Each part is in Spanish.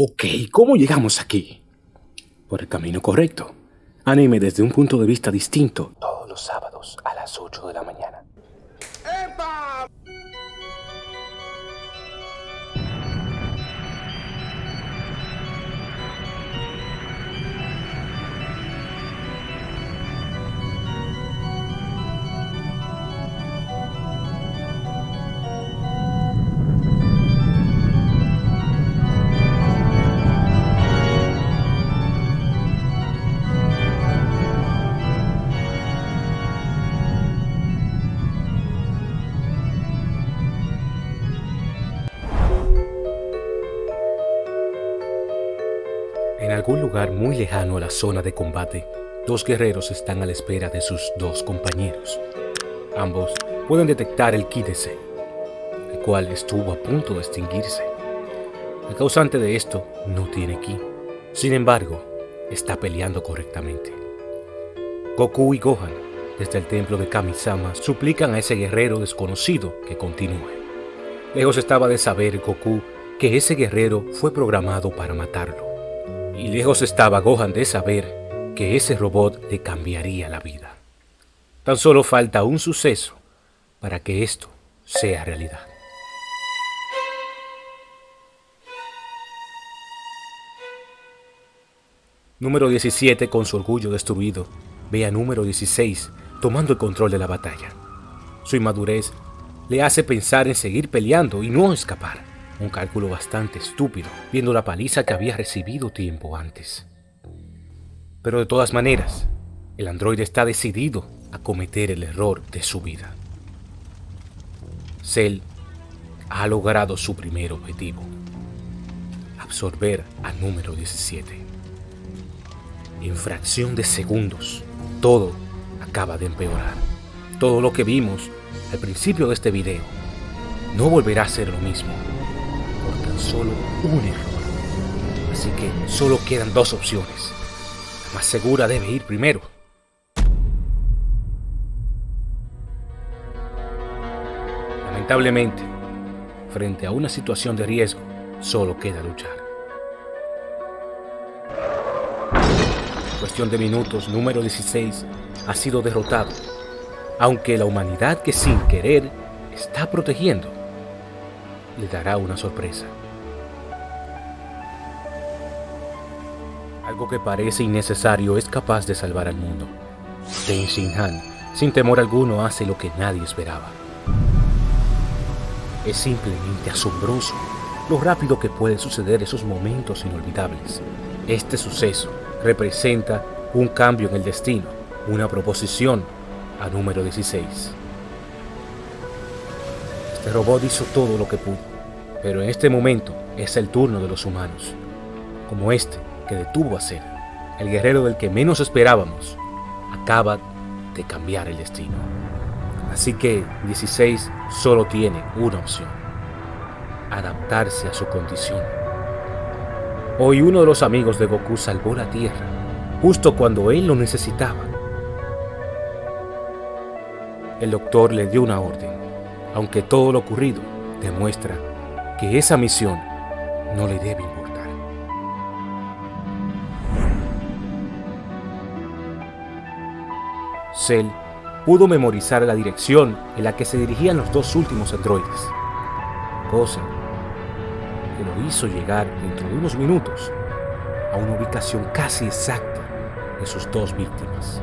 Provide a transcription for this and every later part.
Ok, ¿cómo llegamos aquí? Por el camino correcto. Anime desde un punto de vista distinto. Todos los sábados a las 8 de la mañana. Lugar muy lejano a la zona de combate, dos guerreros están a la espera de sus dos compañeros. Ambos pueden detectar el ki de Cell, el cual estuvo a punto de extinguirse. El causante de esto no tiene ki, sin embargo, está peleando correctamente. Goku y Gohan, desde el templo de Kamisama, suplican a ese guerrero desconocido que continúe. Lejos estaba de saber Goku que ese guerrero fue programado para matarlo. Y lejos estaba Gohan de saber que ese robot le cambiaría la vida. Tan solo falta un suceso para que esto sea realidad. Número 17, con su orgullo destruido, ve a número 16 tomando el control de la batalla. Su inmadurez le hace pensar en seguir peleando y no escapar. Un cálculo bastante estúpido, viendo la paliza que había recibido tiempo antes. Pero de todas maneras, el androide está decidido a cometer el error de su vida. Cell ha logrado su primer objetivo, absorber al número 17. En fracción de segundos, todo acaba de empeorar. Todo lo que vimos al principio de este video no volverá a ser lo mismo solo un error. Así que solo quedan dos opciones. La más segura debe ir primero. Lamentablemente, frente a una situación de riesgo, solo queda luchar. En cuestión de minutos, número 16 ha sido derrotado, aunque la humanidad que sin querer está protegiendo le dará una sorpresa. Algo que parece innecesario es capaz de salvar al mundo. Ten Shin Han, sin temor alguno, hace lo que nadie esperaba. Es simplemente asombroso lo rápido que pueden suceder esos momentos inolvidables. Este suceso representa un cambio en el destino, una proposición a número 16. Este robot hizo todo lo que pudo, pero en este momento es el turno de los humanos, como este que detuvo a Cell, el guerrero del que menos esperábamos, acaba de cambiar el destino. Así que 16 solo tiene una opción, adaptarse a su condición. Hoy uno de los amigos de Goku salvó la Tierra, justo cuando él lo necesitaba. El doctor le dio una orden, aunque todo lo ocurrido demuestra que esa misión no le debe Cell pudo memorizar la dirección en la que se dirigían los dos últimos androides, cosa que lo hizo llegar dentro de unos minutos a una ubicación casi exacta de sus dos víctimas.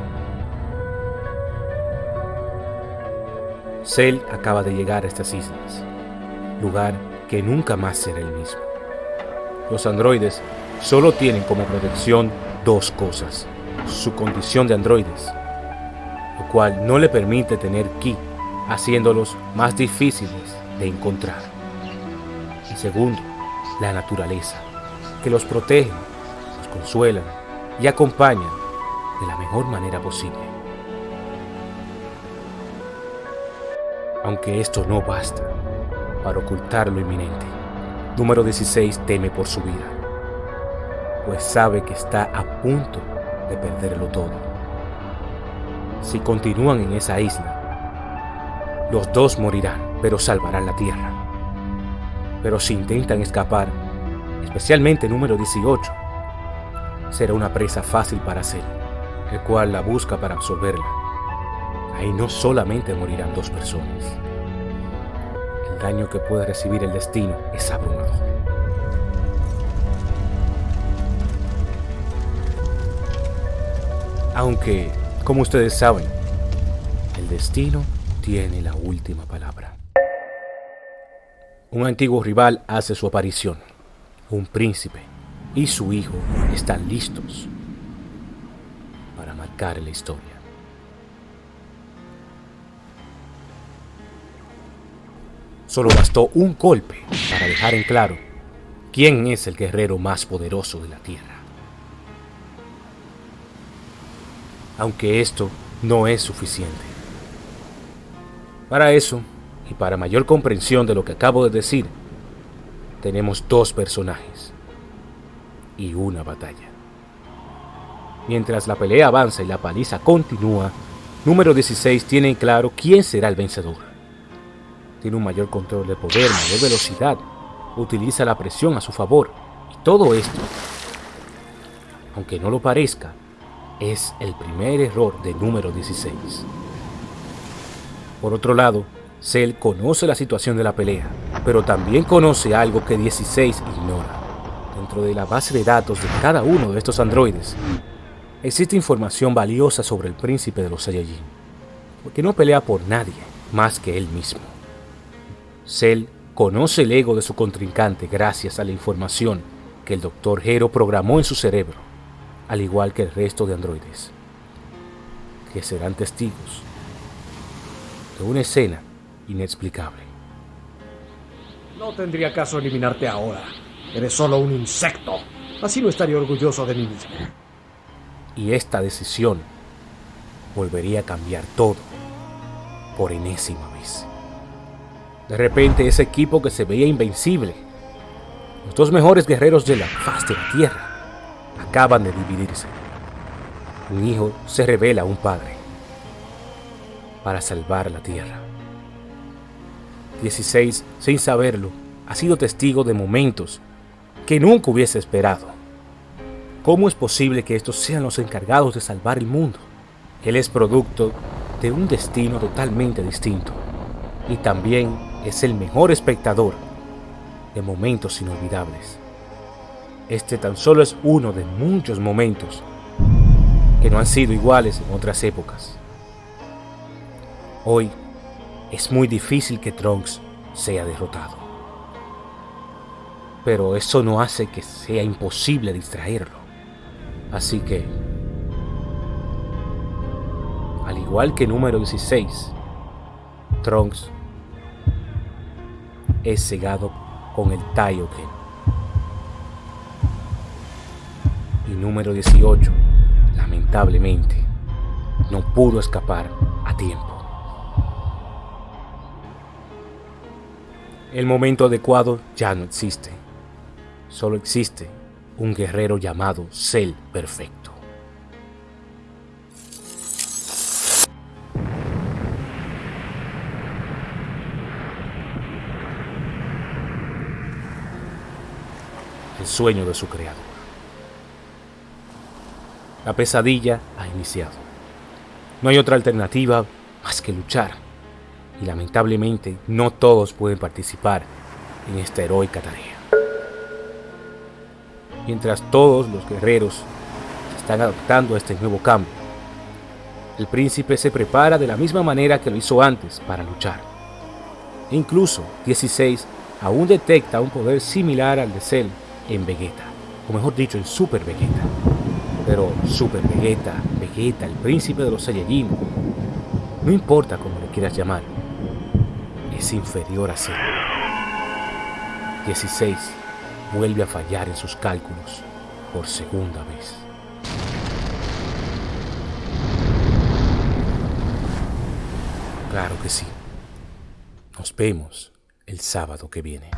Cell acaba de llegar a estas islas, lugar que nunca más será el mismo. Los androides solo tienen como protección dos cosas, su condición de androides, cual no le permite tener ki, haciéndolos más difíciles de encontrar. Y segundo, la naturaleza, que los protege, los consuela y acompaña de la mejor manera posible. Aunque esto no basta, para ocultar lo inminente. Número 16 teme por su vida, pues sabe que está a punto de perderlo todo. Si continúan en esa isla, los dos morirán, pero salvarán la tierra. Pero si intentan escapar, especialmente número 18, será una presa fácil para Cell, el cual la busca para absorberla. Ahí no solamente morirán dos personas. El daño que puede recibir el destino es abrumador. Aunque, como ustedes saben, el destino tiene la última palabra. Un antiguo rival hace su aparición. Un príncipe y su hijo están listos para marcar la historia. Solo bastó un golpe para dejar en claro quién es el guerrero más poderoso de la Tierra. Aunque esto no es suficiente. Para eso, y para mayor comprensión de lo que acabo de decir, tenemos dos personajes y una batalla. Mientras la pelea avanza y la paliza continúa, número 16 tiene en claro quién será el vencedor. Tiene un mayor control de poder, mayor velocidad, utiliza la presión a su favor y todo esto, aunque no lo parezca, es el primer error de número 16. Por otro lado, Cell conoce la situación de la pelea, pero también conoce algo que 16 ignora. Dentro de la base de datos de cada uno de estos androides, existe información valiosa sobre el príncipe de los Saiyajin, porque no pelea por nadie más que él mismo. Cell conoce el ego de su contrincante gracias a la información que el Dr. Hero programó en su cerebro al igual que el resto de androides, que serán testigos de una escena inexplicable. No tendría caso eliminarte ahora. Eres solo un insecto. Así no estaría orgulloso de mí mismo. Y esta decisión volvería a cambiar todo por enésima vez. De repente ese equipo que se veía invencible, los dos mejores guerreros de la faz de la Tierra, acaban de dividirse. Un hijo se revela a un padre para salvar la tierra. 16, sin saberlo, ha sido testigo de momentos que nunca hubiese esperado. ¿Cómo es posible que estos sean los encargados de salvar el mundo? Él es producto de un destino totalmente distinto y también es el mejor espectador de momentos inolvidables. Este tan solo es uno de muchos momentos que no han sido iguales en otras épocas. Hoy es muy difícil que Trunks sea derrotado. Pero eso no hace que sea imposible distraerlo. Así que, al igual que número 16, Trunks es cegado con el Taioken. Y número 18, lamentablemente, no pudo escapar a tiempo. El momento adecuado ya no existe. Solo existe un guerrero llamado Cell Perfecto. El sueño de su creador. La pesadilla ha iniciado. No hay otra alternativa más que luchar. Y lamentablemente no todos pueden participar en esta heroica tarea. Mientras todos los guerreros se están adaptando a este nuevo cambio, el príncipe se prepara de la misma manera que lo hizo antes para luchar. E incluso 16 aún detecta un poder similar al de Cell en Vegeta, o mejor dicho en Super Vegeta. Pero Super Vegeta, Vegeta, el príncipe de los Saiyajin, no importa cómo le quieras llamar, es inferior a Cell. 16 vuelve a fallar en sus cálculos por segunda vez. Claro que sí. Nos vemos el sábado que viene.